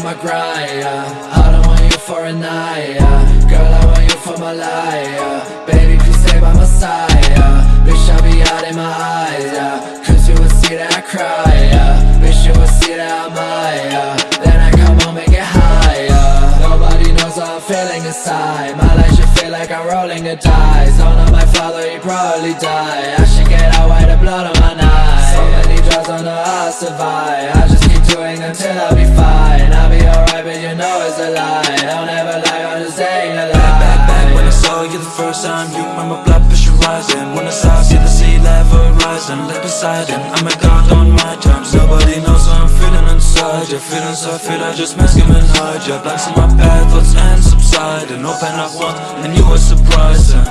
on my grind, yeah. I don't want you for a night, yeah. Girl, I want you for my life, yeah. Baby, please stay by my side, yeah. Bitch, I'll be out in my eyes, yeah. Cause you will see that I cry, yeah. Bitch, you will see that I'm high, yeah. Then I come home and get high, yeah. Nobody knows how I'm feeling inside. My life should feel like I'm rolling the dice. Don't know my father, he probably died. I should get out while the blood on my knife So many drugs, know how I survive. I just keep doing until I'll be fine a lie. I'll lie, I'm just saying a lie. Back, back when I saw you the first time You remember blood pressure rising. When I saw see the sea level rising Left beside him, I'm a god on my terms. Nobody knows how I'm feeling inside Your feelings I feel, I just mask them and hide Your blanks in my path, thoughts and subside And open up one, and you were surprising.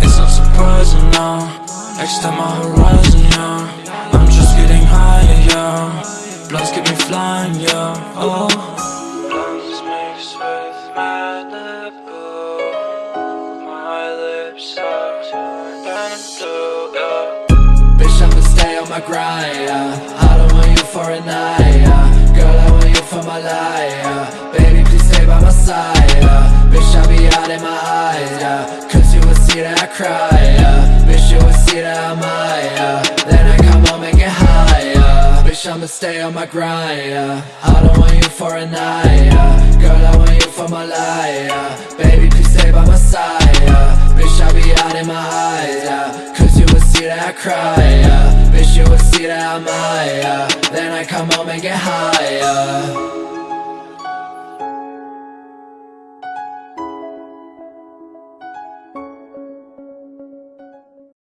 It's not surprising now. Extend my horizon, yeah. I'm just getting higher, yeah. Blunts keep me flying, yeah. Oh yeah uh, Bitch, I'ma stay on my grind, yeah. I don't want you for a night, yeah. Girl, I want you for my life, yeah. Baby, please stay by my side, yeah. Bitch, I'll be out in my eyes, yeah. Cause you will see that I cry, yeah. Bitch, you will see that I'm high, yeah. Then I come home and get high, yeah. Bitch, I'ma stay on my grind, yeah. I don't want you for a night, yeah. Girl, I want you for my life, yeah. Baby, please stay by my side, yeah. Bitch, I'll be out in my eyes, cry, yeah. Bitch, you will see that I'm high, yeah Then I come home and get high, yeah